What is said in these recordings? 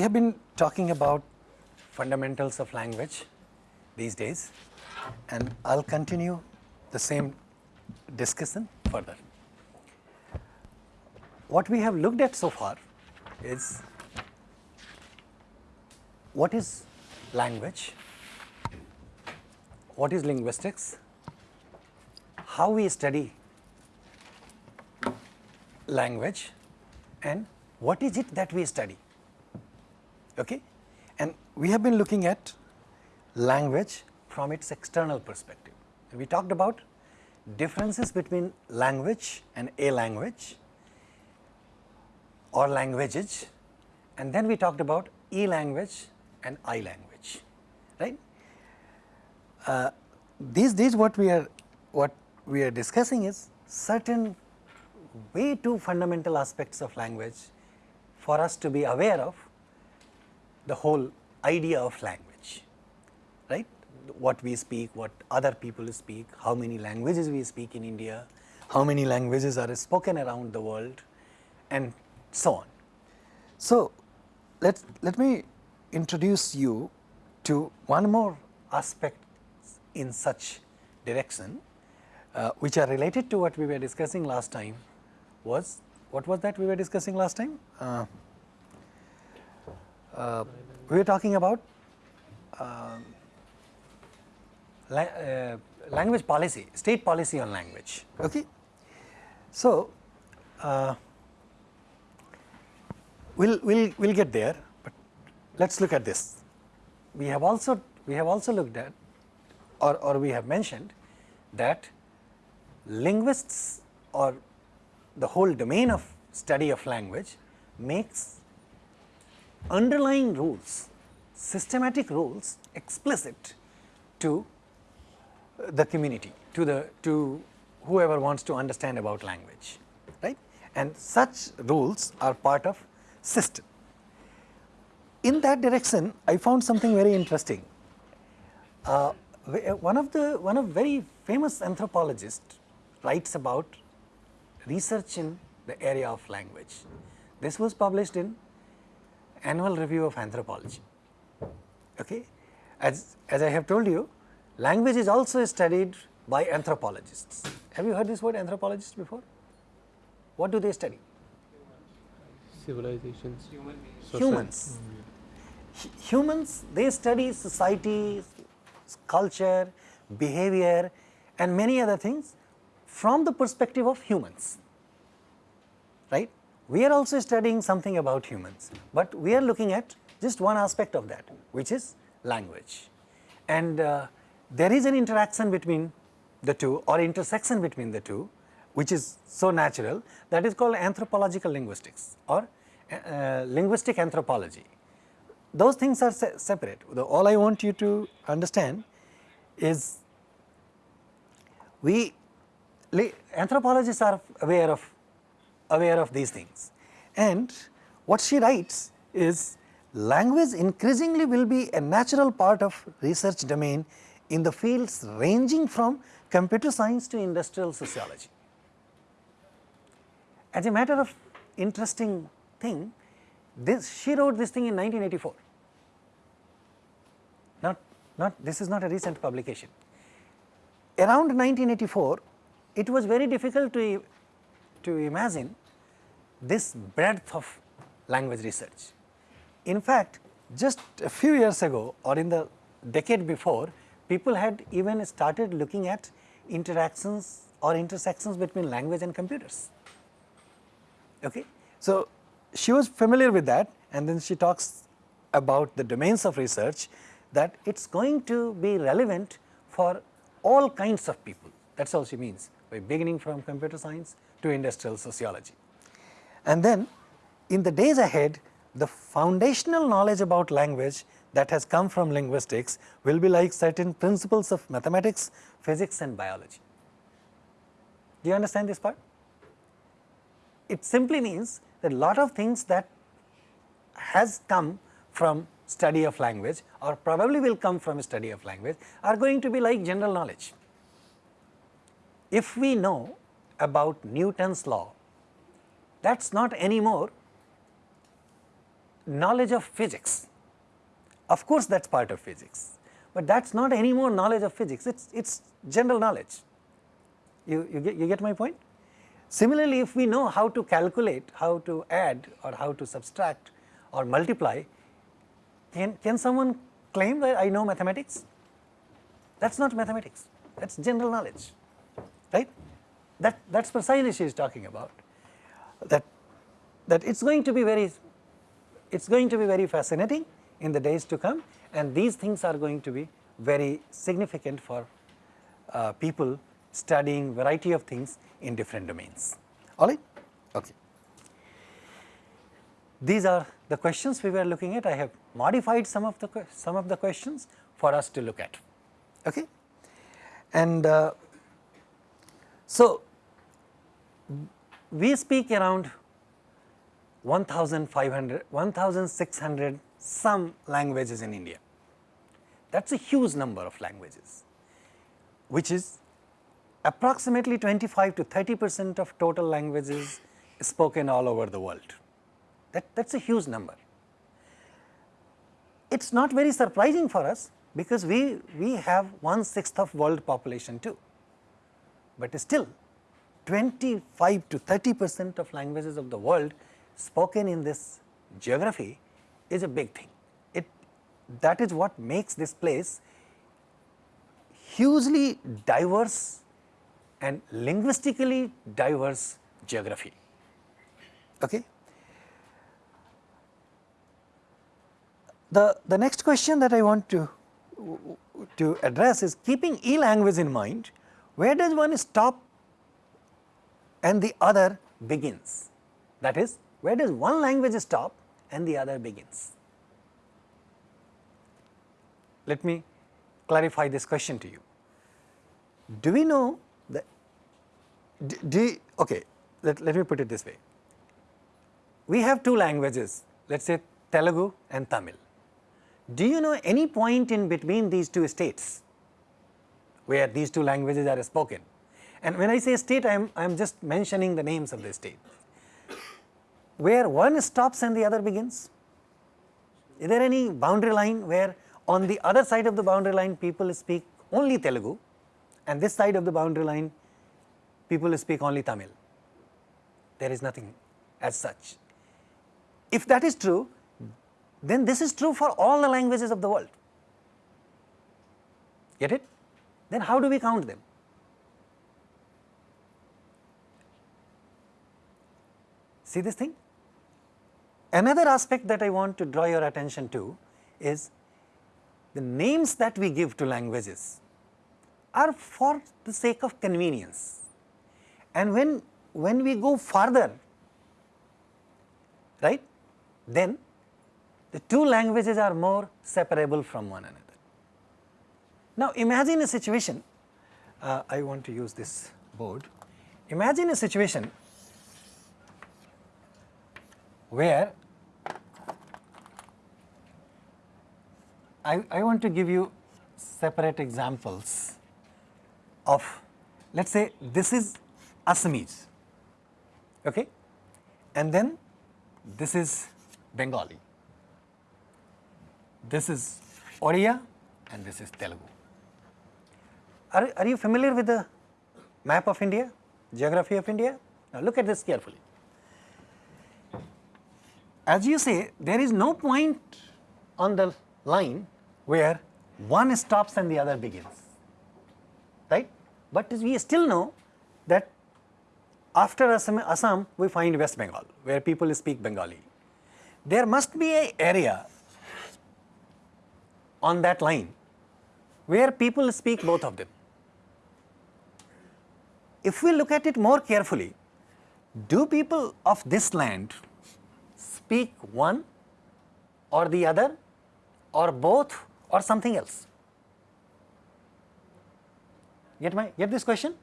we have been talking about fundamentals of language these days and I will continue the same discussion further. What we have looked at so far is what is language, what is linguistics, how we study language and what is it that we study. Okay? And we have been looking at language from its external perspective. We talked about differences between language and a language or languages and then we talked about e language and I language, right. Uh, these days what we are what we are discussing is certain way too fundamental aspects of language for us to be aware of the whole idea of language, right. What we speak, what other people speak, how many languages we speak in India, how many languages are spoken around the world and so on. So, let let me introduce you to one more aspect in such direction uh, which are related to what we were discussing last time was what was that we were discussing last time? Uh, uh, we are talking about um, la uh, language policy, state policy on language. Okay. So, uh, we'll we'll we'll get there, but let's look at this. We have also we have also looked at or or we have mentioned that linguists or the whole domain of study of language makes underlying rules, systematic rules explicit to the community, to the to whoever wants to understand about language, right. And such rules are part of system. In that direction, I found something very interesting. Uh, one of the one of very famous anthropologists writes about research in the area of language. This was published in Annual Review of Anthropology. Okay. As, as I have told you, language is also studied by anthropologists. Have you heard this word anthropologist before? What do they study? Civilizations. Humans. Humans, they study society, culture, behavior and many other things from the perspective of humans, right. We are also studying something about humans, but we are looking at just one aspect of that which is language. And uh, there is an interaction between the two or intersection between the two which is so natural that is called anthropological linguistics or uh, linguistic anthropology. Those things are se separate. The, all I want you to understand is we anthropologists are aware of aware of these things and what she writes is language increasingly will be a natural part of research domain in the fields ranging from computer science to industrial sociology. As a matter of interesting thing, this she wrote this thing in 1984, not, not this is not a recent publication. Around 1984, it was very difficult to, to imagine this breadth of language research. In fact, just a few years ago or in the decade before, people had even started looking at interactions or intersections between language and computers. Okay? So, she was familiar with that and then she talks about the domains of research that it is going to be relevant for all kinds of people that is all she means by beginning from computer science to industrial sociology. And then in the days ahead, the foundational knowledge about language that has come from linguistics will be like certain principles of mathematics, physics and biology. Do you understand this part? It simply means that a lot of things that has come from study of language or probably will come from study of language are going to be like general knowledge. If we know about Newton's law, that is not anymore knowledge of physics. Of course, that is part of physics, but that is not any more knowledge of physics, it is it's general knowledge. You, you, get, you get my point? Similarly, if we know how to calculate, how to add or how to subtract or multiply, can, can someone claim that I know mathematics? That is not mathematics, that is general knowledge, right. That, that is precisely she is talking about, that, that it is going to be very, it is going to be very fascinating in the days to come and these things are going to be very significant for uh, people studying variety of things in different domains, alright. Okay. These are the questions we were looking at, I have modified some of the some of the questions for us to look at. Okay. And uh, so, we speak around 1500, 1600 some languages in India. That is a huge number of languages, which is approximately 25 to 30 percent of total languages spoken all over the world. That, that is a huge number. It is not very surprising for us because we, we have one sixth of world population too, but still 25 to 30 percent of languages of the world spoken in this geography is a big thing. It that is what makes this place hugely diverse and linguistically diverse geography. Okay. The, the next question that I want to, to address is keeping e-language in mind, where does one stop and the other begins? That is, where does one language stop and the other begins? Let me clarify this question to you. Do we know that, do, okay, let, let me put it this way. We have two languages, let us say Telugu and Tamil. Do you know any point in between these two states where these two languages are spoken? And when I say state, I am, I am just mentioning the names of the state. Where one stops and the other begins? Is there any boundary line where on the other side of the boundary line people speak only Telugu and this side of the boundary line people speak only Tamil? There is nothing as such. If that is true, then this is true for all the languages of the world. Get it? Then how do we count them? See this thing? Another aspect that I want to draw your attention to is the names that we give to languages are for the sake of convenience. And when, when we go further, right, then the two languages are more separable from one another. Now, imagine a situation, uh, I want to use this board. Imagine a situation where I, I want to give you separate examples of let us say this is Assamese okay? and then this is Bengali this is Oriya and this is Telugu. Are, are you familiar with the map of India, geography of India? Now look at this carefully. As you say, there is no point on the line where one stops and the other begins, right? But we still know that after Assam, Assam we find West Bengal, where people speak Bengali. There must be a area on that line where people speak both of them. If we look at it more carefully, do people of this land speak one or the other or both or something else? Get my get this question?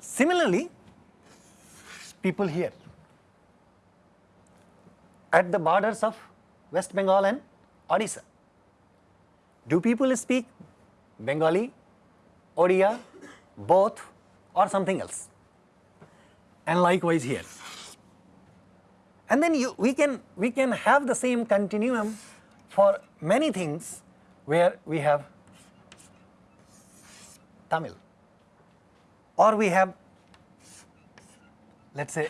Similarly, people here at the borders of West Bengal and Odisha do people speak Bengali, Odia, both or something else? And likewise here. And then you, we, can, we can have the same continuum for many things where we have Tamil or we have let us say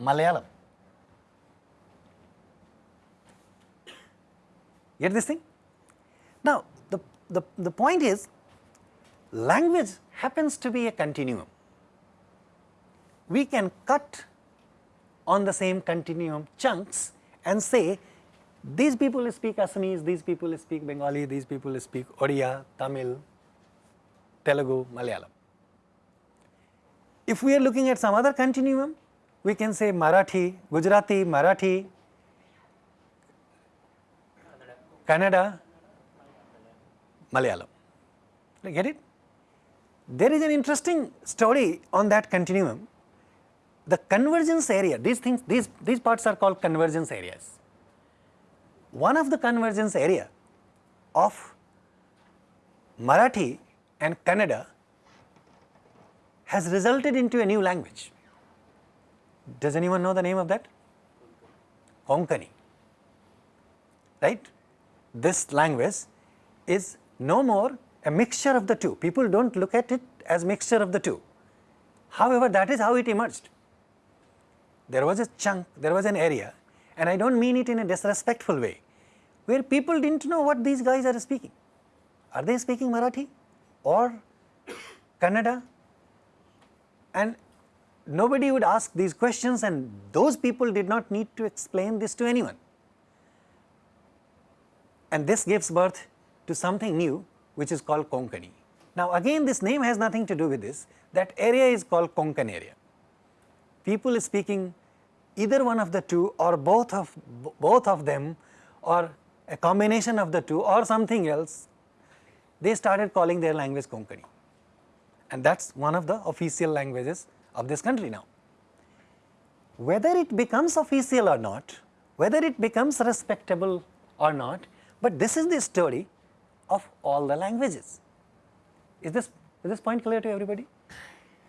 Malayalam. Get this thing? Now, the, the, the point is language happens to be a continuum. We can cut on the same continuum chunks and say these people speak Assamese, these people speak Bengali, these people speak Odia, Tamil, Telugu, Malayalam. If we are looking at some other continuum, we can say Marathi, Gujarati, Marathi, Kannada, Malayalam. Get it? There is an interesting story on that continuum. The convergence area, these things, these, these parts are called convergence areas. One of the convergence area of Marathi and Kannada has resulted into a new language. Does anyone know the name of that? Konkani, right? This language is no more a mixture of the two. People do not look at it as mixture of the two. However, that is how it emerged. There was a chunk, there was an area and I do not mean it in a disrespectful way, where people did not know what these guys are speaking. Are they speaking Marathi or Kannada and nobody would ask these questions and those people did not need to explain this to anyone. And this gives birth to something new which is called Konkani. Now again this name has nothing to do with this, that area is called Konkan area. People speaking either one of the two or both of both of them or a combination of the two or something else, they started calling their language Konkani and that is one of the official languages of this country now. Whether it becomes official or not, whether it becomes respectable or not, but this is the story of all the languages. Is this, is this point clear to everybody?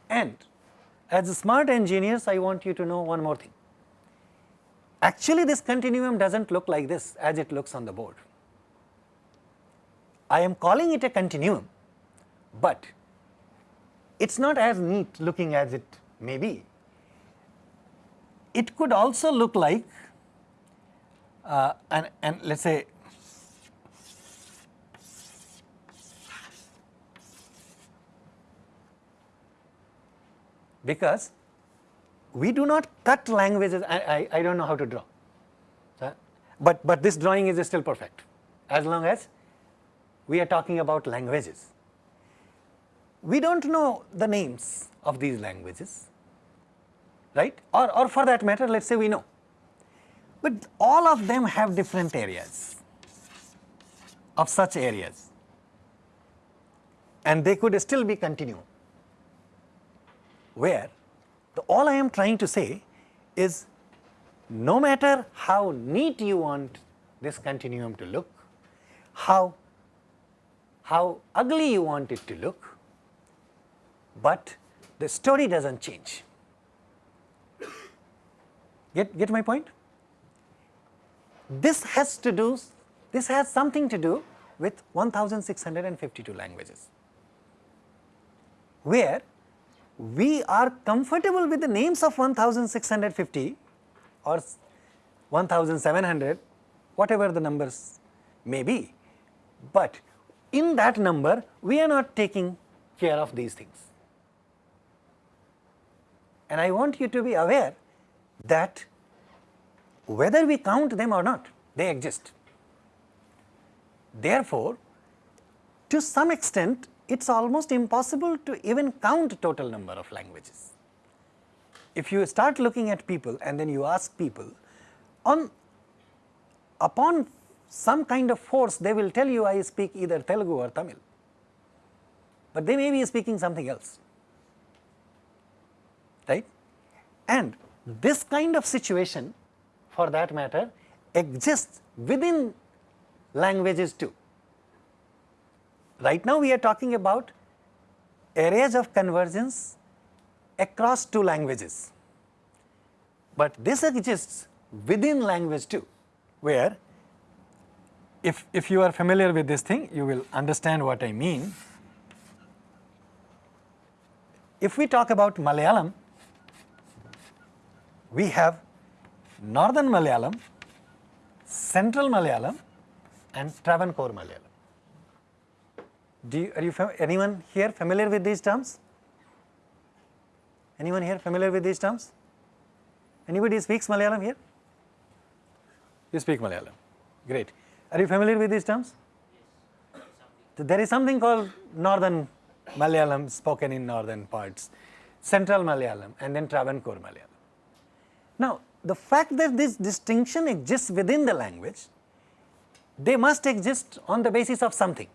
And as smart engineers, I want you to know one more thing. Actually, this continuum does not look like this as it looks on the board. I am calling it a continuum, but it is not as neat looking as it may be. It could also look like uh, and, and let us say because we do not cut languages, I, I, I do not know how to draw, uh, but, but this drawing is still perfect. As long as we are talking about languages. We do not know the names of these languages, right? Or, or for that matter let us say we know, but all of them have different areas of such areas. And they could still be continuum where all I am trying to say is no matter how neat you want this continuum to look, how, how ugly you want it to look, but the story does not change. Get, get my point? This has to do, this has something to do with 1652 languages, where we are comfortable with the names of 1650 or 1700, whatever the numbers may be, but in that number we are not taking care of these things and I want you to be aware that whether we count them or not, they exist. Therefore, to some extent it is almost impossible to even count total number of languages. If you start looking at people and then you ask people on upon some kind of force they will tell you I speak either Telugu or Tamil, but they may be speaking something else right. And this kind of situation for that matter exists within languages too. Right now we are talking about areas of convergence across two languages. but this exists within language too, where if, if you are familiar with this thing, you will understand what I mean. If we talk about Malayalam, we have Northern Malayalam, Central Malayalam and Travancore Malayalam. Do you, are you anyone here familiar with these terms? Anyone here familiar with these terms? Anybody speaks Malayalam here? You speak Malayalam. Great. Are you familiar with these terms? Yes. There is something called Northern Malayalam spoken in northern parts, Central Malayalam and then Travancore Malayalam. Now, the fact that this distinction exists within the language, they must exist on the basis of something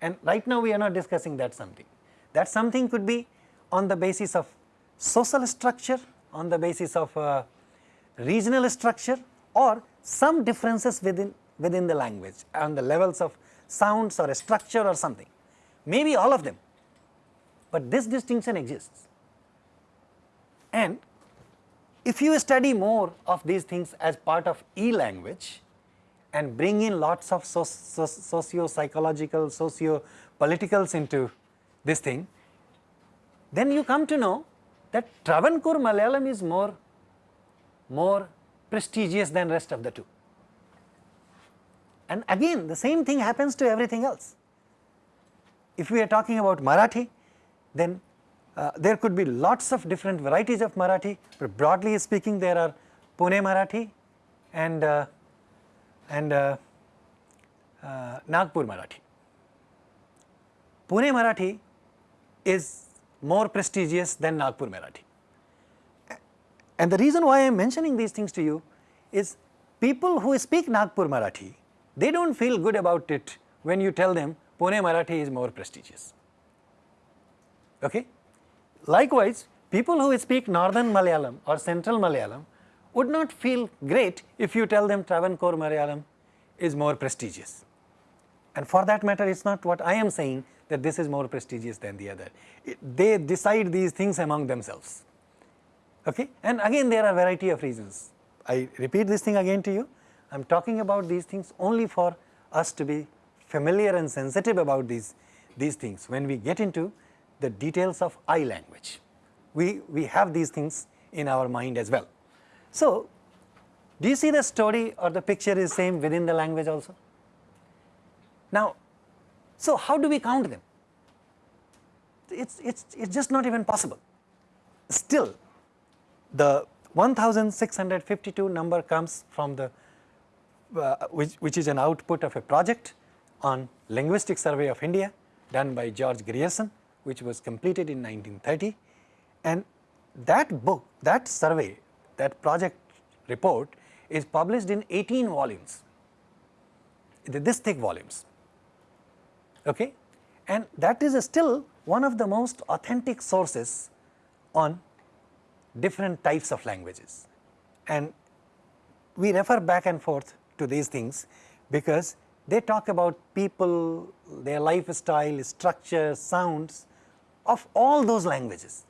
and right now we are not discussing that something. That something could be on the basis of social structure, on the basis of uh, regional structure or some differences within, within the language on the levels of sounds or a structure or something, maybe all of them, but this distinction exists. And if you study more of these things as part of e-language and bring in lots of so, so, socio-psychological, socio-politicals into this thing, then you come to know that Travancore Malayalam is more, more prestigious than rest of the two. And again the same thing happens to everything else. If we are talking about Marathi, then uh, there could be lots of different varieties of Marathi, but broadly speaking there are Pune Marathi and, uh, and uh, uh Nagpur Marathi. Pune Marathi is more prestigious than Nagpur Marathi. And the reason why I am mentioning these things to you is people who speak Nagpur Marathi, they do not feel good about it when you tell them Pune Marathi is more prestigious. Okay? Likewise, people who speak northern Malayalam or central Malayalam would not feel great if you tell them Travancore Malayalam is more prestigious. And for that matter, it is not what I am saying that this is more prestigious than the other. It, they decide these things among themselves. Okay? And again there are variety of reasons. I repeat this thing again to you. I am talking about these things only for us to be familiar and sensitive about these, these things. When we get into the details of I language. We, we have these things in our mind as well. So, do you see the story or the picture is same within the language also? Now, so how do we count them? It's, it's, it's just not even possible. Still, the 1652 number comes from the, uh, which, which is an output of a project on linguistic survey of India done by George Grierson which was completed in 1930 and that book, that survey, that project report is published in 18 volumes, this thick volumes, okay. And that is still one of the most authentic sources on different types of languages. And we refer back and forth to these things because they talk about people, their lifestyle, structure, sounds of all those languages.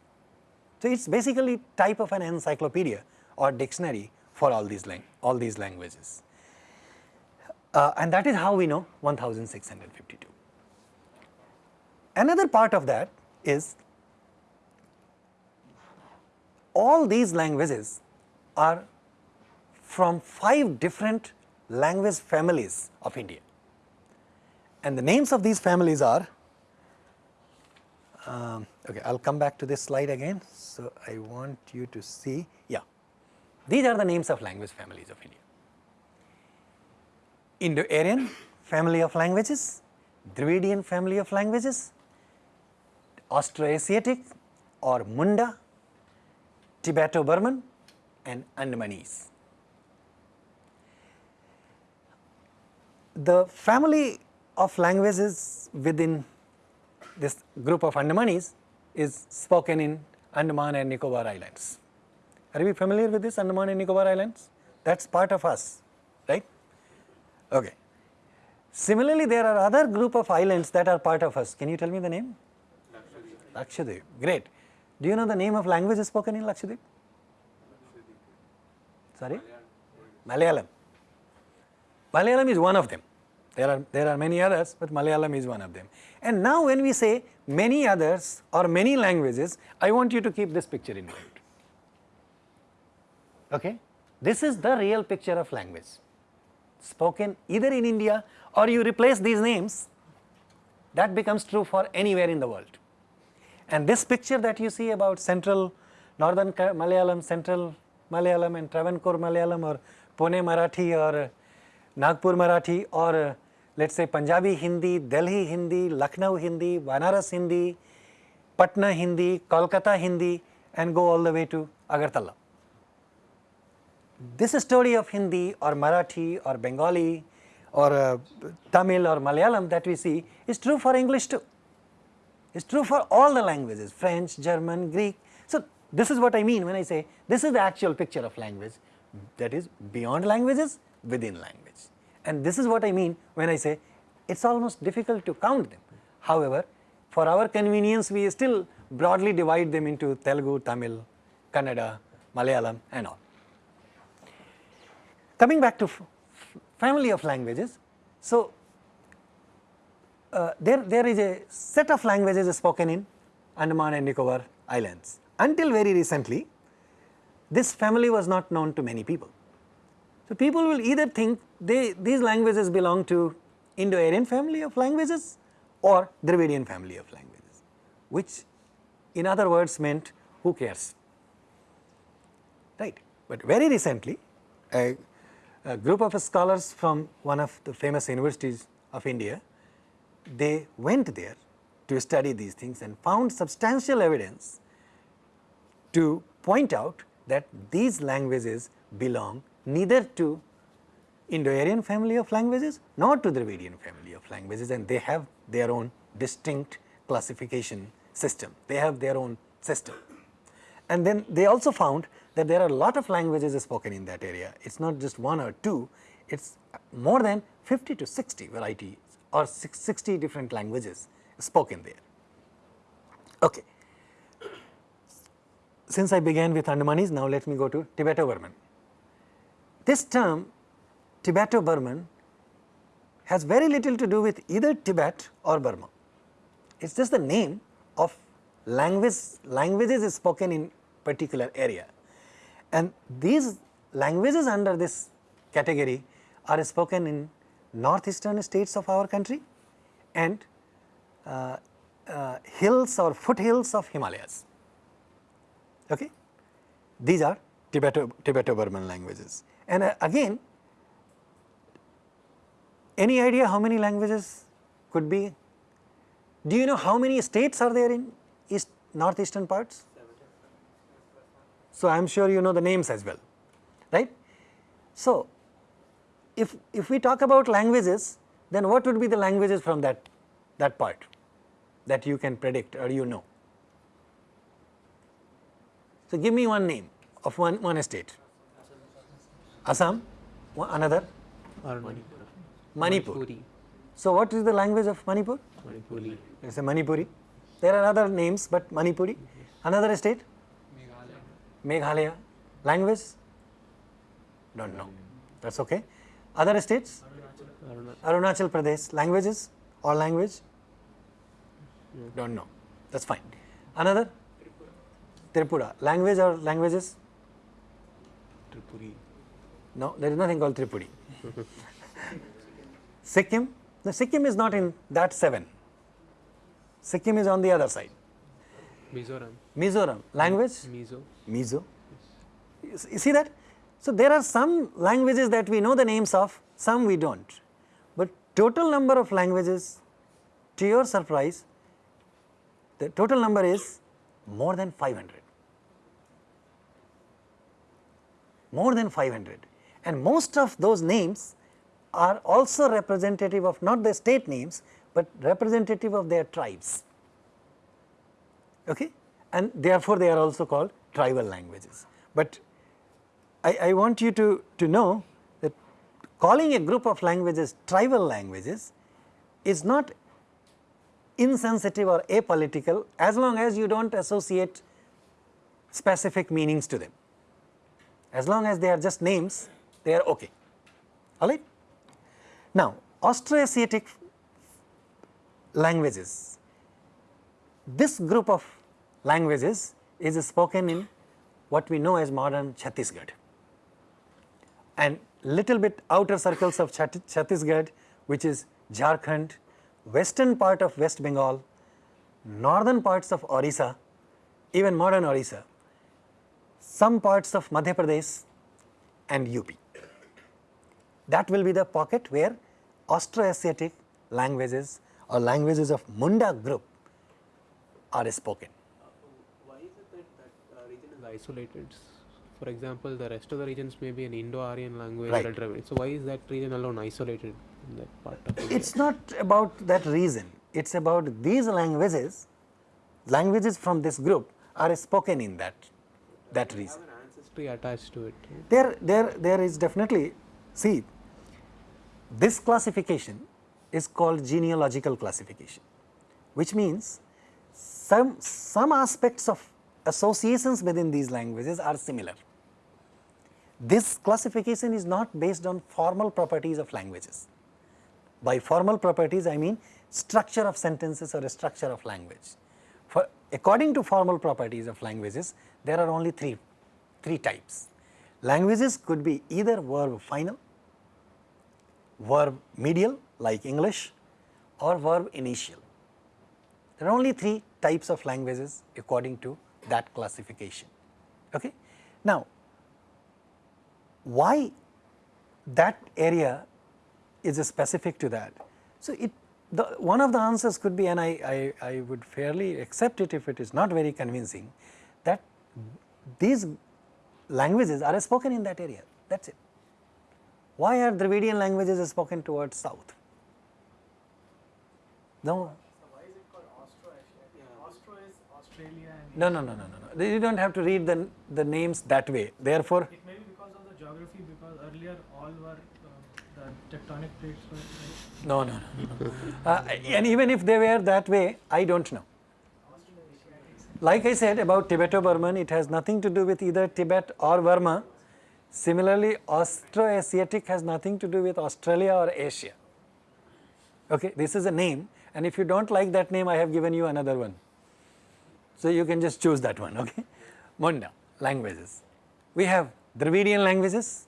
So, it is basically type of an encyclopedia or dictionary for all these, all these languages. Uh, and that is how we know 1652. Another part of that is all these languages are from five different language families of India. And the names of these families are um, okay, I will come back to this slide again. So, I want you to see, yeah, these are the names of language families of India. Indo-Aryan family of languages, Dravidian family of languages, Austroasiatic or Munda, Tibeto-Burman and Andamanese. The family of languages within this group of Andamanese is spoken in Andaman and Nicobar Islands. Are we familiar with this Andaman and Nicobar Islands? That is part of us, right? Okay. Similarly, there are other group of islands that are part of us. Can you tell me the name? Lakshadweep. Great. Do you know the name of language spoken in Lakshadweep? Sorry? Malayalam. Malayalam is one of them. There are, there are many others, but Malayalam is one of them. And now when we say many others or many languages, I want you to keep this picture in mind. Okay? This is the real picture of language spoken either in India or you replace these names that becomes true for anywhere in the world. And this picture that you see about central northern Malayalam, central Malayalam and Travancore Malayalam or Pune Marathi or Nagpur Marathi or let us say Punjabi Hindi, Delhi Hindi, Lucknow Hindi, Banaras Hindi, Patna Hindi, Kolkata Hindi and go all the way to Agartala. This story of Hindi or Marathi or Bengali or uh, Tamil or Malayalam that we see is true for English too. It's true for all the languages French, German, Greek. So, this is what I mean when I say this is the actual picture of language that is beyond languages within language. And this is what I mean when I say it is almost difficult to count them. However, for our convenience we still broadly divide them into Telugu, Tamil, Kannada, Malayalam and all. Coming back to family of languages, so uh, there, there is a set of languages spoken in Andaman and Nicobar Islands. Until very recently, this family was not known to many people. So, people will either think they, these languages belong to Indo-Aryan family of languages or Dravidian family of languages, which in other words meant who cares, right. But very recently, a, a group of scholars from one of the famous universities of India they went there to study these things and found substantial evidence to point out that these languages belong neither to Indo-Aryan family of languages nor to Dravidian family of languages and they have their own distinct classification system, they have their own system. And then they also found that there are a lot of languages spoken in that area, it is not just one or two, it is more than 50 to 60 varieties or 60 different languages spoken there. Okay. Since I began with Andamanese, now let me go to Tibeto-Burman. This term Tibeto-Burman has very little to do with either Tibet or Burma. It is just the name of language, languages spoken in particular area. And these languages under this category are spoken in northeastern states of our country and uh, uh, hills or foothills of Himalayas. Okay? These are Tibeto, Tibeto-Burman languages. And uh, again, any idea how many languages could be? Do you know how many states are there in east northeastern parts? So, I am sure you know the names as well, right. So, if, if we talk about languages, then what would be the languages from that, that part that you can predict or you know? So, give me one name of one, one state. Assam, another? Manipur. Manipur. So, what is the language of Manipur? Manipuri. It is a Manipuri. There are other names, but Manipuri. Another state? Meghalaya. Language? Don't know. That's okay. Other states? Arunachal Pradesh. Languages? All language? Do not know. That is fine. Another? Tripura. Language or languages? Tripuri. No, there is nothing called Tripuri. Sikkim? The Sikkim is not in that 7. Sikkim is on the other side. Mizoram. Mizoram. Language? Mizo. Mizo. You see that? So, there are some languages that we know the names of, some we do not, but total number of languages to your surprise, the total number is more than 500, more than 500 and most of those names are also representative of not the state names, but representative of their tribes okay? And therefore, they are also called tribal languages. But I, I want you to, to know that calling a group of languages tribal languages is not insensitive or apolitical as long as you do not associate specific meanings to them. as long as they are just names they are okay alright. Now Austroasiatic languages, this group of languages is spoken in what we know as modern Chhattisgarh and little bit outer circles of Chhattisgarh which is Jharkhand, western part of West Bengal, northern parts of Orissa, even modern Orissa, some parts of Madhya Pradesh and UP. That will be the pocket where Austroasiatic languages or languages of Munda group are spoken. Why is it that that uh, region is isolated? For example, the rest of the regions may be an Indo-Aryan language Right. So why is that region alone isolated in that part of India? It is not about that reason, it is about these languages, languages from this group are spoken in that, that have an ancestry attached to it. There, there, there is definitely, see, this classification is called genealogical classification, which means some, some aspects of associations within these languages are similar. This classification is not based on formal properties of languages. By formal properties, I mean structure of sentences or a structure of language. For according to formal properties of languages, there are only three, three types. Languages could be either verb final, verb medial like English or verb initial. There are only three types of languages according to that classification. Okay? Now, why that area is specific to that? So, it the one of the answers could be and I, I, I would fairly accept it if it is not very convincing that these languages are spoken in that area that is it. Why are Dravidian languages spoken towards south? No, So why is it called Austro-Asiatic? Austro is Australia and no, no, no, no, no, no. You do not have to read the, the names that way. Therefore, it may be because of the geography because earlier all were uh, the tectonic plates were like no, no, no. no. Uh, and even if they were that way, I do not know. Like I said about Tibeto-Burman, it has nothing to do with either Tibet or Burma. Similarly, Austroasiatic has nothing to do with Australia or Asia. Okay, this is a name and if you do not like that name, I have given you another one. So, you can just choose that one, okay. Munda, languages. We have Dravidian languages,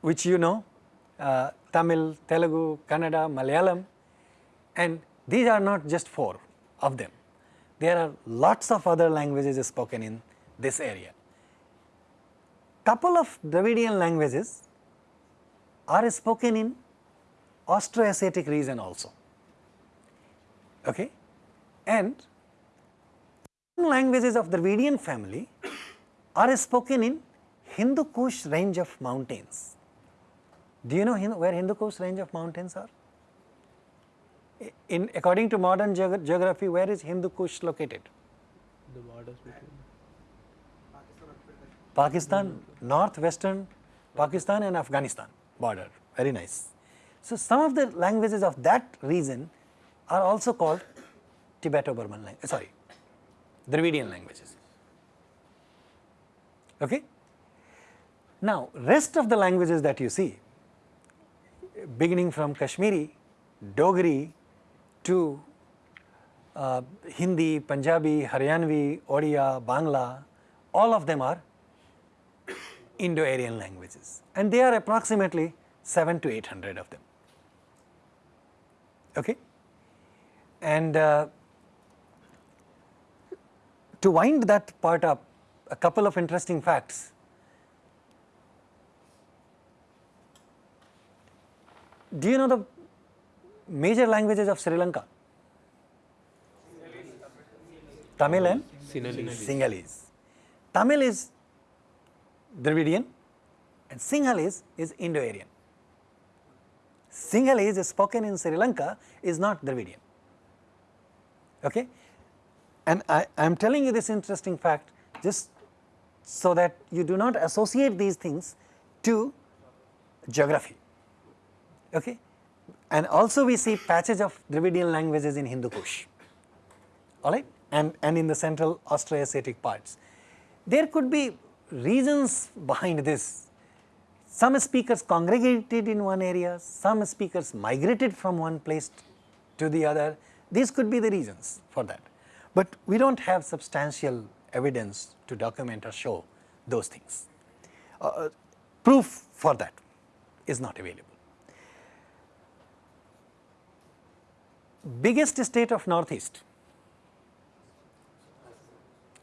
which you know, uh, Tamil, Telugu, Kannada, Malayalam and these are not just four of them. There are lots of other languages spoken in this area. Couple of Dravidian languages are spoken in Austroasiatic region also. Okay? And languages of the Dravidian family are spoken in Hindu Kush range of mountains. Do you know where Hindu Kush range of mountains are? In according to modern geog- geography, where is Hindu Kush located? The borders between. Pakistan, northwestern Pakistan and Afghanistan border, very nice. So, some of the languages of that region are also called Tibeto-Burman language, sorry, Dravidian languages. Okay? Now, rest of the languages that you see, beginning from Kashmiri, Dogri to uh, Hindi, Punjabi, Haryanvi, Odia, Bangla, all of them are Indo-Aryan languages and they are approximately 7 to 800 of them. Okay? And uh, to wind that part up, a couple of interesting facts. Do you know the major languages of Sri Lanka? Tamil and Sinhalese. Sinhalese. Tamil is Dravidian and Sinhalese is Indo-Aryan. Sinhalese is spoken in Sri Lanka is not Dravidian. Okay? And I am telling you this interesting fact just so that you do not associate these things to geography. Okay? And also we see patches of Dravidian languages in Hindu Kush alright and, and in the central Austroasiatic parts. There could be reasons behind this. Some speakers congregated in one area, some speakers migrated from one place to the other. These could be the reasons for that. But we do not have substantial evidence to document or show those things. Uh, proof for that is not available. Biggest state of northeast,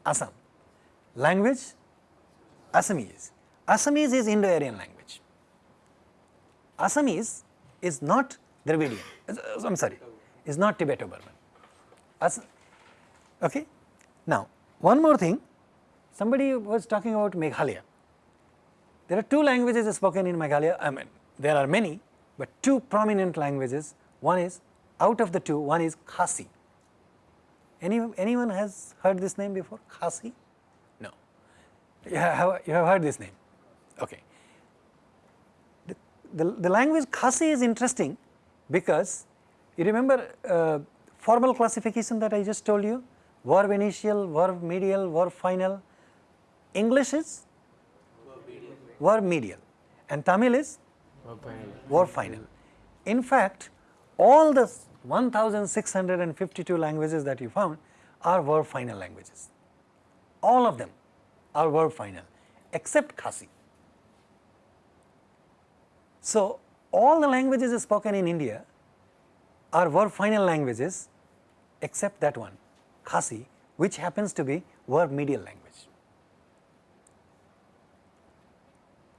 Assam. Language, Assamese. Assamese is Indo-Aryan language. Assamese is not Dravidian, I am sorry, is not Tibeto-Burman. Okay. Now, one more thing, somebody was talking about Meghalaya. There are two languages spoken in Meghalaya, I mean, there are many, but two prominent languages. One is, out of the two, one is Khasi. Any, anyone has heard this name before, Khasi? No. You have, you have heard this name, okay. The, the, the language Khasi is interesting because you remember uh, formal classification that I just told you, verb initial, verb medial, verb final. English is verb medial and Tamil is verb final. In fact, all the 1652 languages that you found are verb final languages. All of them are verb final except Khasi. So, all the languages spoken in India are verb final languages except that one Khasi which happens to be verb medial language.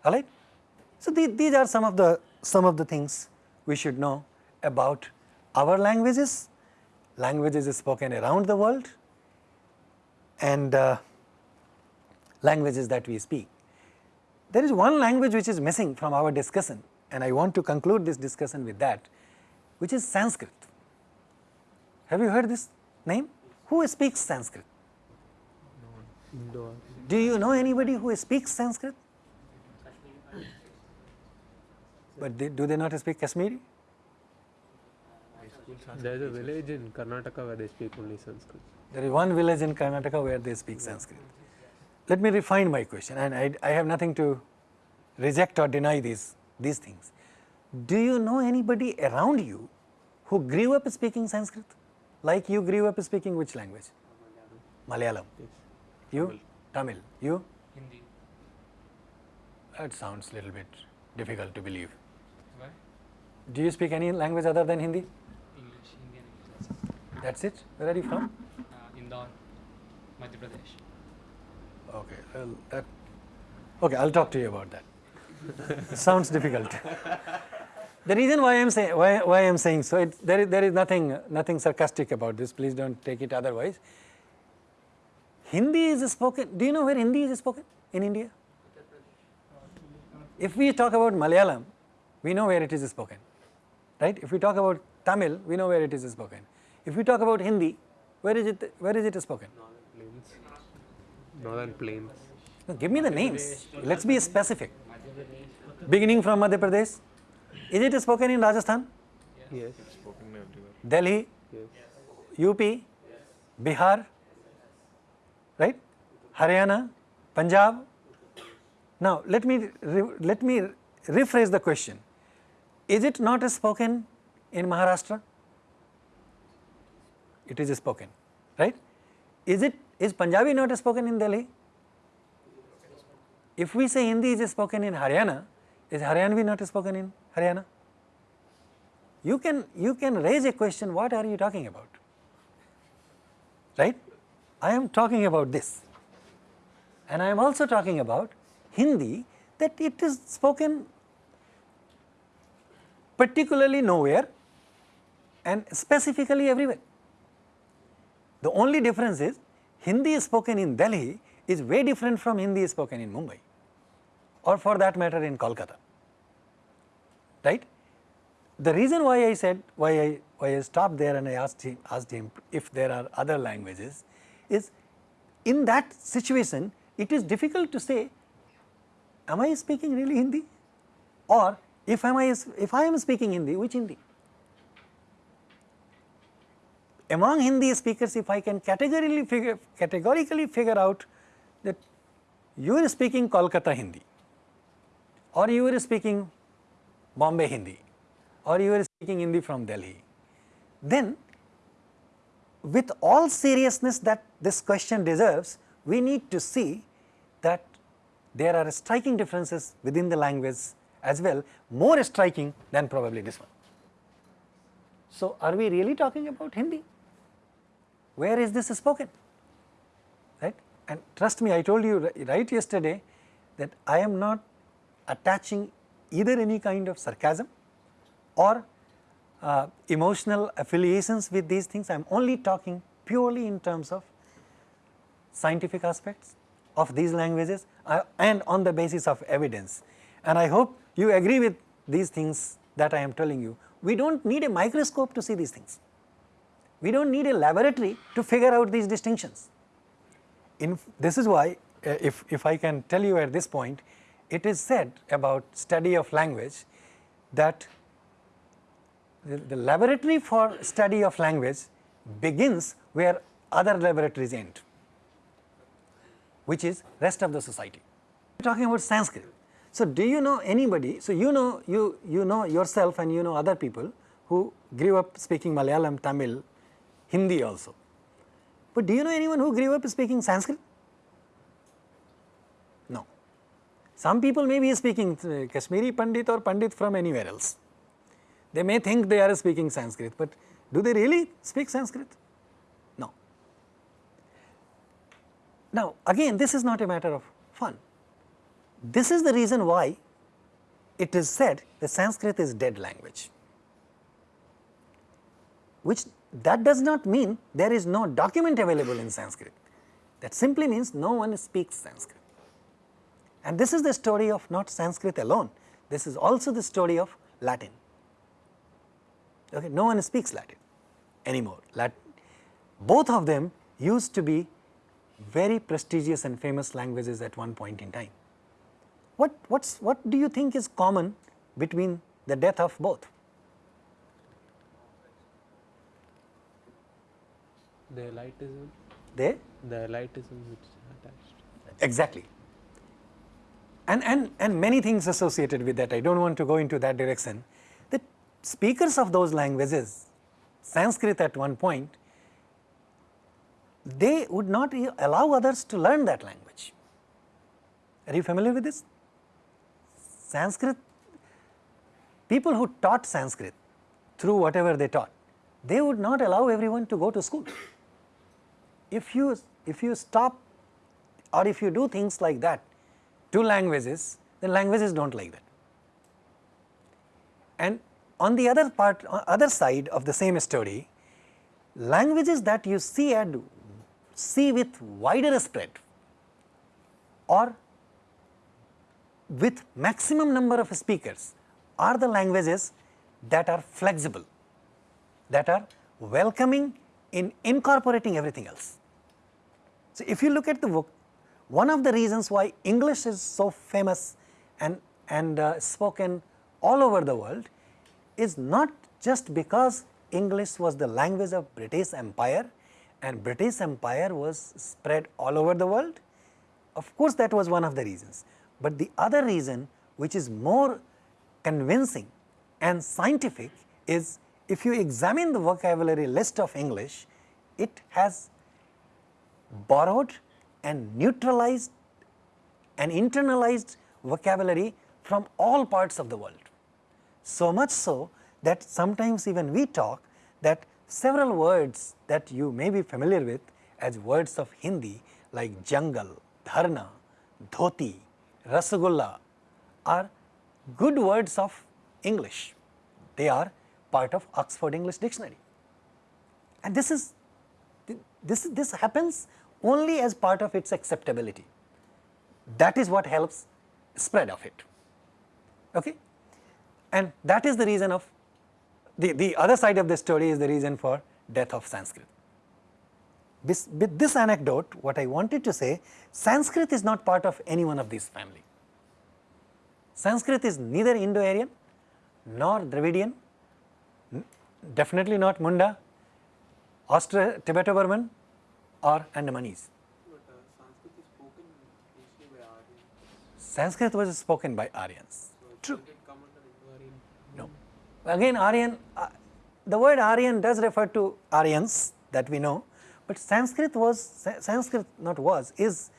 Alright. So, the, these are some of the some of the things we should know about our languages, languages spoken around the world and uh, languages that we speak. There is one language which is missing from our discussion and I want to conclude this discussion with that which is Sanskrit. Have you heard this name? Who speaks Sanskrit? Indo. Do you know anybody who speaks Sanskrit? But they, do they not speak Kashmiri? There is a village in Karnataka where they speak only Sanskrit. There is one village in Karnataka where they speak Sanskrit. Let me refine my question and I, I have nothing to reject or deny these, these things. Do you know anybody around you who grew up speaking Sanskrit? Like you grew up speaking which language? Malayalam. Yes. You? Tamil. You? Hindi. That sounds a little bit difficult to believe. Why? Do you speak any language other than Hindi? English, Indian English. That's it? Where are you from? Uh, Indore, Madhya Pradesh. Okay, well, that, okay, I'll talk to you about that. sounds difficult. the reason why I'm saying why, why I'm saying so, it, there is there is nothing nothing sarcastic about this. Please don't take it otherwise. Hindi is spoken. Do you know where Hindi is spoken in India? If we talk about Malayalam, we know where it is spoken, right? If we talk about Tamil, we know where it is spoken. If we talk about Hindi, where is it? Where is it spoken? Northern plains. Northern plains. No, give me the names. Let's be specific. Beginning from Madhya Pradesh. Is it spoken in Rajasthan? Yes. It's spoken everywhere. Delhi? Yes. UP? Bihar? Right? Haryana? Punjab? Now, let me, re- let me rephrase the question. Is it not spoken in Maharashtra? It is spoken, right? Is it, is Punjabi not spoken in Delhi? If we say Hindi is spoken in Haryana, is Haryanvi not spoken in Haryana? You can, you can raise a question, what are you talking about? Right? I am talking about this. And I am also talking about Hindi that it is spoken particularly nowhere and specifically everywhere. The only difference is Hindi spoken in Delhi is way different from Hindi spoken in Mumbai or for that matter in Kolkata, right. The reason why I said, why I, why I stopped there and I asked him, asked him if there are other languages is in that situation it is difficult to say, am I speaking really Hindi or if, am I, if I am speaking Hindi, which Hindi? among Hindi speakers if I can categorically figure, categorically figure out that you are speaking Kolkata Hindi or you are speaking Bombay Hindi or you are speaking Hindi from Delhi, then with all seriousness that this question deserves, we need to see that there are striking differences within the language as well, more striking than probably this one. So, are we really talking about Hindi? Where is this spoken? Right? And trust me, I told you right yesterday that I am not attaching either any kind of sarcasm or uh, emotional affiliations with these things. I am only talking purely in terms of scientific aspects of these languages uh, and on the basis of evidence. And I hope you agree with these things that I am telling you. We do not need a microscope to see these things. We do not need a laboratory to figure out these distinctions. In, this is why uh, if, if I can tell you at this point, it is said about study of language that the, the laboratory for study of language begins where other laboratories end, which is rest of the society. We are talking about Sanskrit. So, do you know anybody, so you know you, you know yourself and you know other people who grew up speaking Malayalam, Tamil, Hindi also. But do you know anyone who grew up speaking Sanskrit? No. Some people may be speaking uh, Kashmiri Pandit or Pandit from anywhere else. They may think they are speaking Sanskrit, but do they really speak Sanskrit? No. Now, again this is not a matter of fun. This is the reason why it is said that Sanskrit is dead language, which that does not mean there is no document available in Sanskrit. That simply means no one speaks Sanskrit. And this is the story of not Sanskrit alone, this is also the story of Latin. Okay, no one speaks Latin anymore. Latin. Both of them used to be very prestigious and famous languages at one point in time. What, what's, what do you think is common between the death of both? The elitism, They the elitism which is attached. exactly. And, and, and many things associated with that, I do not want to go into that direction. The speakers of those languages, Sanskrit at one point, they would not allow others to learn that language. Are you familiar with this? Sanskrit, people who taught Sanskrit through whatever they taught, they would not allow everyone to go to school. If you, if you stop or if you do things like that to languages, then languages do not like that. And on the other part, uh, other side of the same story, languages that you see and see with wider spread or with maximum number of speakers are the languages that are flexible, that are welcoming in incorporating everything else. So, if you look at the book, one of the reasons why English is so famous and, and uh, spoken all over the world is not just because English was the language of British Empire and British Empire was spread all over the world. Of course, that was one of the reasons, but the other reason which is more convincing and scientific is if you examine the vocabulary list of English, it has borrowed and neutralized and internalized vocabulary from all parts of the world. So much so that sometimes even we talk that several words that you may be familiar with as words of Hindi like jungle, dharna, dhoti, rasagulla are good words of English. They are part of Oxford English Dictionary. And this is this, this happens only as part of its acceptability. That is what helps spread of it. Okay? And that is the reason of the, the other side of the story is the reason for death of Sanskrit. This, with this anecdote, what I wanted to say, Sanskrit is not part of any one of these family. Sanskrit is neither Indo-Aryan nor Dravidian, definitely not Munda, Austro-Tibeto-Burman or Andamanese. Sanskrit is spoken mostly by Sanskrit was spoken by Aryans. True. Does it come under Indo-Aryan? No. Again Aryan, uh, the word Aryan does refer to Aryans that we know, but Sanskrit was, Sanskrit not was, is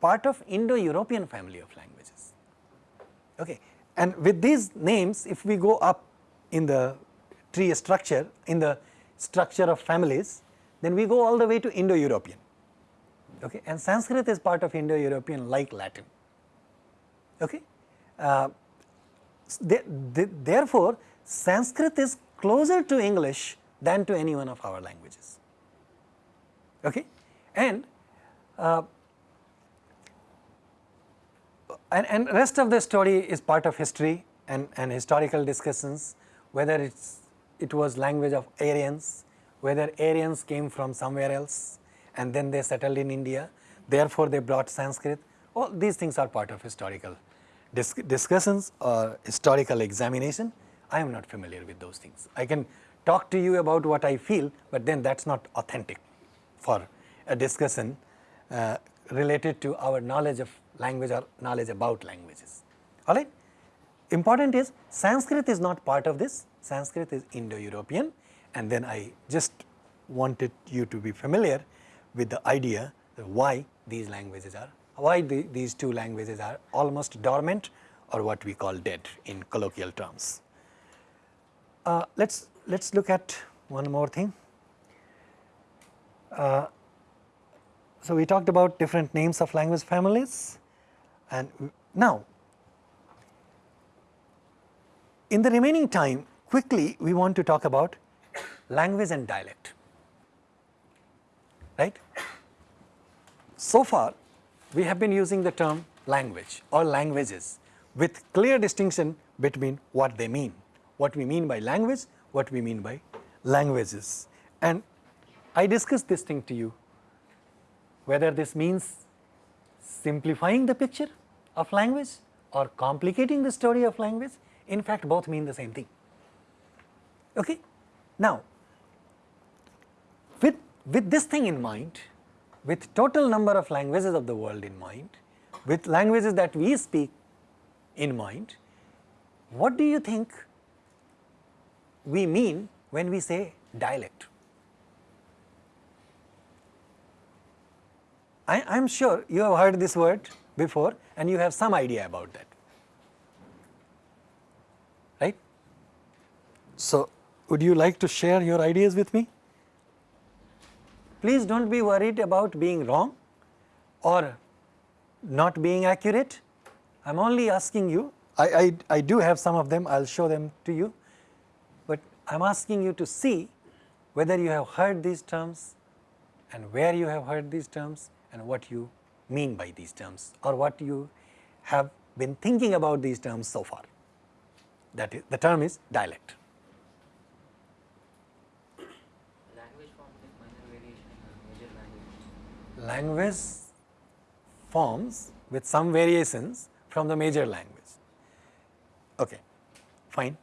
part of Indo-European family of languages. Okay. And with these names, if we go up in the tree structure, in the structure of families, then we go all the way to Indo-European. Okay. And Sanskrit is part of Indo-European like Latin. Okay. Uh, they, they, therefore, Sanskrit is closer to English than to any one of our languages. Okay? And, uh, and, and rest of the story is part of history and, and historical discussions, whether it's, it was language of Aryans, whether Aryans came from somewhere else and then they settled in India, therefore they brought Sanskrit. All these things are part of historical dis discussions or historical examination. I am not familiar with those things. I can talk to you about what I feel, but then that is not authentic for a discussion uh, related to our knowledge of language or knowledge about languages. Alright. Important is Sanskrit is not part of this, Sanskrit is Indo-European and then I just wanted you to be familiar with the idea why these languages are, why the, these two languages are almost dormant or what we call dead in colloquial terms. Uh, let's let's look at one more thing. Uh, so we talked about different names of language families, and now in the remaining time, quickly we want to talk about language and dialect. Right? So far, we have been using the term language or languages with clear distinction between what they mean, what we mean by language, what we mean by languages. And I discussed this thing to you, whether this means simplifying the picture of language or complicating the story of language, in fact both mean the same thing. Okay? Now, with, with this thing in mind, with total number of languages of the world in mind, with languages that we speak in mind, what do you think we mean when we say dialect? I am sure you have heard this word before and you have some idea about that, right? So, would you like to share your ideas with me? Please do not be worried about being wrong or not being accurate. I am only asking you, I, I, I do have some of them, I will show them to you, but I am asking you to see whether you have heard these terms and where you have heard these terms and what you mean by these terms or what you have been thinking about these terms so far. That is, the term is dialect. language form like minor variation in a major language. Language forms with some variations from the major language. Okay, fine.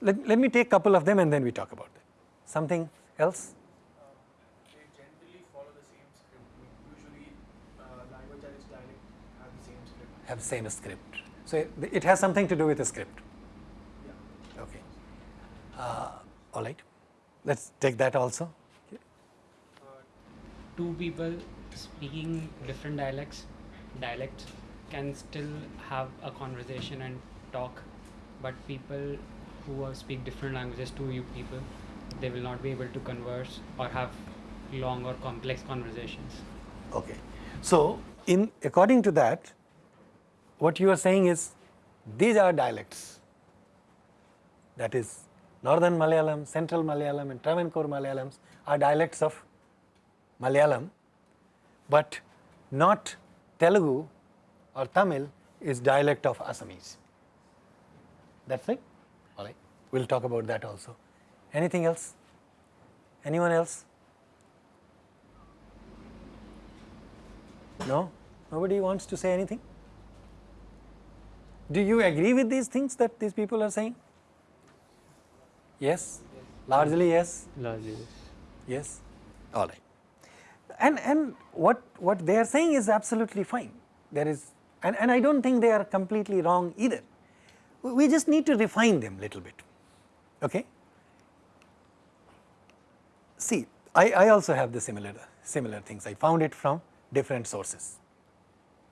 Let, let me take couple of them and then we talk about them. Something else? they generally follow the same script. Usually, uh, language and its dialect have the same script. Have same script. So, it, it has something to do with the script. Yeah. Okay. Uh, all right. Let's take that also. Two people speaking different dialects, dialects can still have a conversation and talk, but people who are speak different languages to you people, they will not be able to converse or have long or complex conversations. Okay. So, in according to that, what you are saying is these are dialects. That is northern Malayalam, central Malayalam and Travancore Malayalams are dialects of Malayalam, but not Telugu or Tamil is dialect of Assamese. That's right? All right. We will talk about that also. Anything else? Anyone else? No? Nobody wants to say anything? Do you agree with these things that these people are saying? Yes? Largely yes? Largely, yes. Yes? All right. And, and what, what they are saying is absolutely fine. There is, and, and I do not think they are completely wrong either. We- just need to refine them a little bit. Okay? See, I, I also have the similar, similar things. I found it from different sources.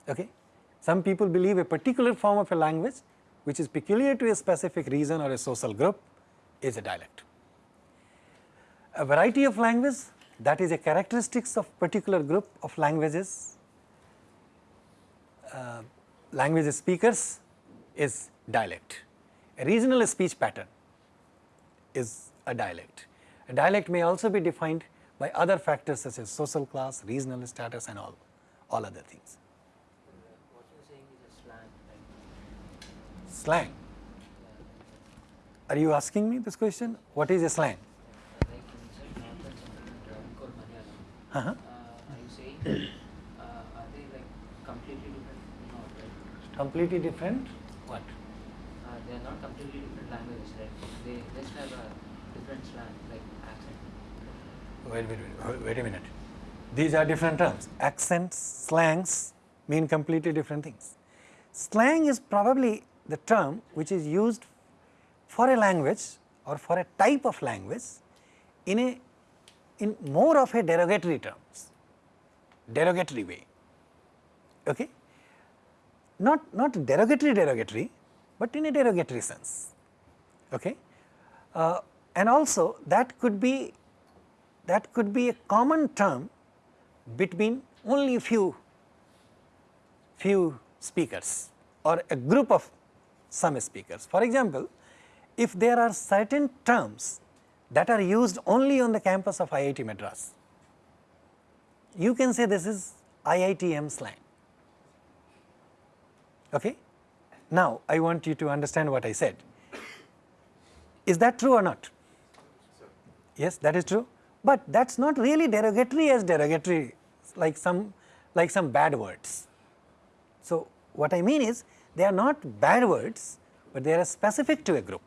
Okay? Some people believe a particular form of a language which is peculiar to a specific region or a social group is a dialect. A variety of language that is a characteristics of particular group of languages, uh, language speakers is dialect. A regional speech pattern is a dialect. A dialect may also be defined by other factors such as social class, regional status and all, all other things. What you're saying is a slang? Slang. Are you asking me this question? What is a slang? Uh-huh. Uh, are you saying, uh, are they like completely different? No, right? Completely different what? Uh, they are not completely different languages, right? They just have a different slang, like accent. Wait, wait, wait, wait a minute. These are different terms. Accents, slangs mean completely different things. Slang is probably the term which is used for a language or for a type of language in a in more of a derogatory terms, derogatory way. Okay? Not not derogatory derogatory, but in a derogatory sense. Okay? Uh, and also that could be that could be a common term between only few few speakers or a group of some speakers. For example, if there are certain terms that are used only on the campus of IIT Madras, you can say this is IITM slang. Okay? Now, I want you to understand what I said. Is that true or not? Yes, that is true, but that is not really derogatory as derogatory like some like some bad words. So, what I mean is they are not bad words, but they are specific to a group.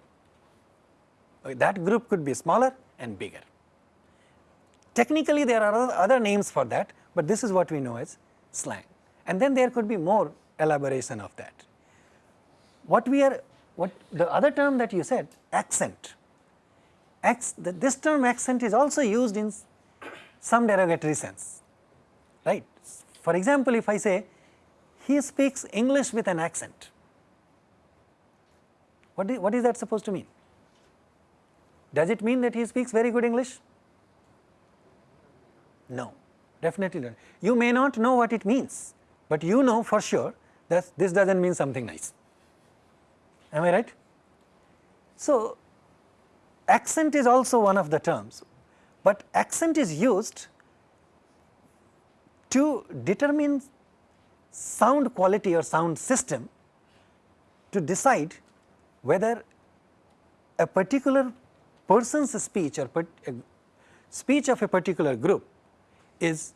That group could be smaller and bigger. Technically there are other- names for that, but this is what we know as slang and then there could be more elaboration of that. What we are what the other term that you said accent the, this term accent is also used in some derogatory sense, right. For example, if I say he speaks English with an accent, what is, what is that supposed to mean? Does it mean that he speaks very good English? No, definitely not. You may not know what it means, but you know for sure that this does not mean something nice. Am I right? So, accent is also one of the terms, but accent is used to determine sound quality or sound system to decide whether a particular person's speech or speech of a particular group is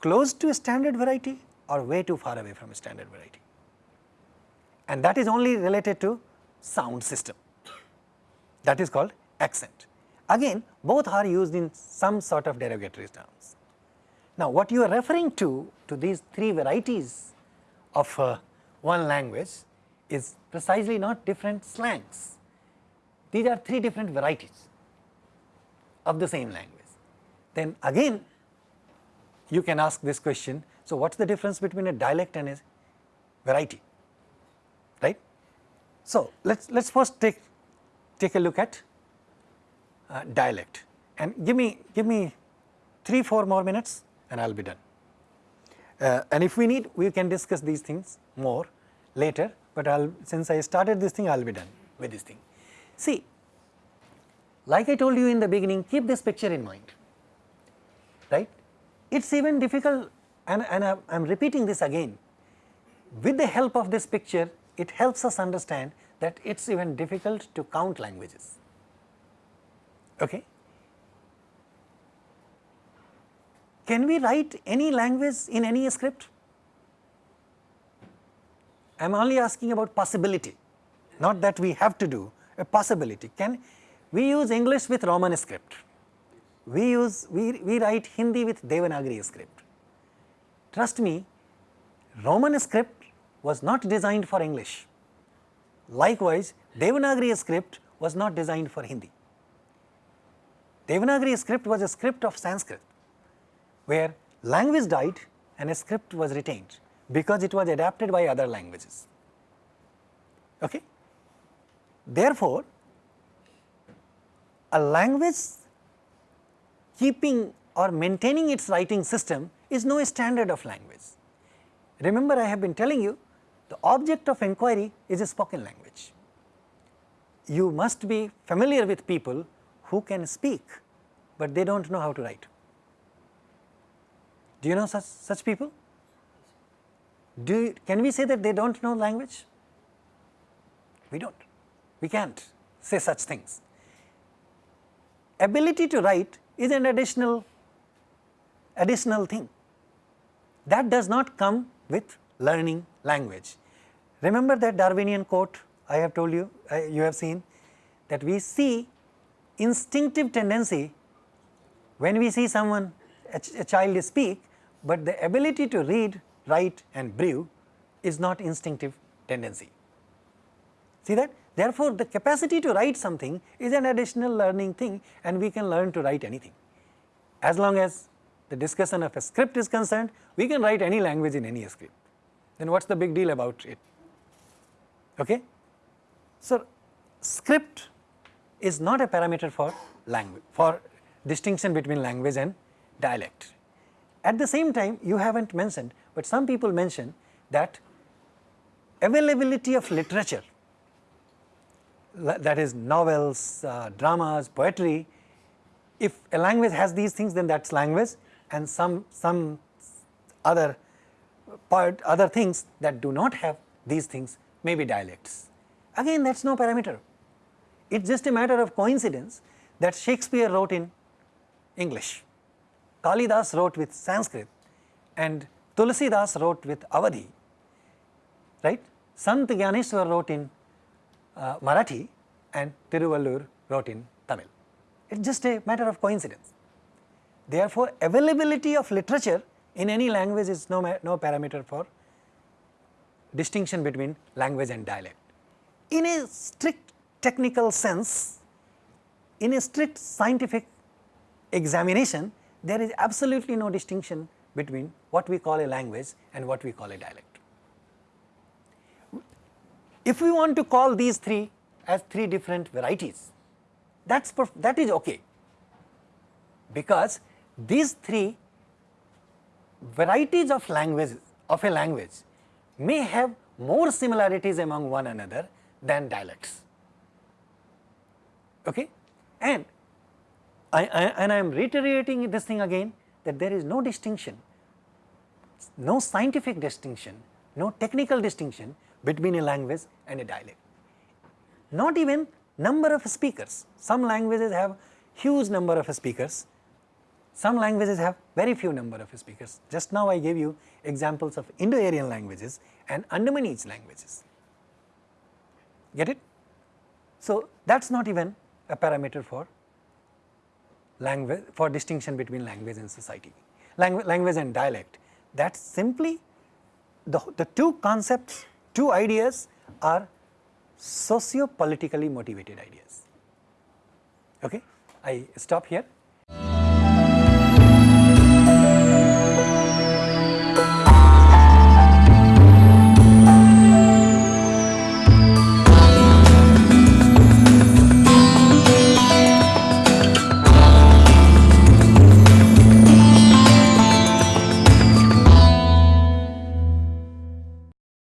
close to a standard variety or way too far away from a standard variety. And that is only related to sound system that is called accent. Again both are used in some sort of derogatory terms. Now what you are referring to, to these three varieties of uh, one language is precisely not different slangs. These are three different varieties of the same language. Then again you can ask this question, so what is the difference between a dialect and a variety, right? So let us let us first take take a look at uh, dialect and give me give me 3 4 more minutes and I will be done. Uh, and if we need we can discuss these things more later, but I'll since I started this thing I will be done with this thing. See like I told you in the beginning keep this picture in mind right. It is even difficult and, and I am repeating this again with the help of this picture it helps us understand that it is even difficult to count languages. Okay. Can we write any language in any script? I am only asking about possibility, not that we have to do, a possibility. Can we use English with Roman script? We use, we, we write Hindi with Devanagari script. Trust me, Roman script was not designed for English. Likewise, Devanagari script was not designed for Hindi. Devanagari script was a script of Sanskrit, where language died and a script was retained because it was adapted by other languages. Okay? Therefore, a language keeping or maintaining its writing system is no standard of language. Remember I have been telling you the object of inquiry is a spoken language. You must be familiar with people who can speak, but they do not know how to write. Do you know such, such people? Do you, can we say that they do not know language? We do not. We can't say such things. Ability to write is an additional additional thing. That does not come with learning language. Remember that Darwinian quote I have told you, uh, you have seen that we see instinctive tendency when we see someone, a, ch a child speak, but the ability to read, write and brew is not instinctive tendency. See that? Therefore, the capacity to write something is an additional learning thing and we can learn to write anything. As long as the discussion of a script is concerned, we can write any language in any script. Then what is the big deal about it? Okay? So, script is not a parameter for language, for distinction between language and dialect. At the same time, you have not mentioned, but some people mention that availability of literature that is novels, uh, dramas, poetry, if a language has these things then that is language. And some, some other part other things that do not have these things may be dialects. Again that is no parameter, it is just a matter of coincidence that Shakespeare wrote in English, Kalidas wrote with Sanskrit and Tulsidas wrote with Awadhi, right. Sant Gyaneshwar wrote in uh, Marathi and Tiruvalluvar wrote in Tamil. It is just a matter of coincidence. Therefore, availability of literature in any language is no, no parameter for distinction between language and dialect. In a strict technical sense, in a strict scientific examination, there is absolutely no distinction between what we call a language and what we call a dialect. If we want to call these three as three different varieties, that's that is okay, because these three varieties of language of a language may have more similarities among one another than dialects. Okay? And I, I, and I am reiterating this thing again that there is no distinction, no scientific distinction, no technical distinction between a language and a dialect. Not even number of speakers, some languages have huge number of speakers, some languages have very few number of speakers. Just now I gave you examples of Indo-Aryan languages and Andamanese languages, get it? So, that is not even a parameter for language for distinction between language and society, language, language and dialect That's simply the, the two concepts two ideas are socio-politically motivated ideas. Okay? I stop here.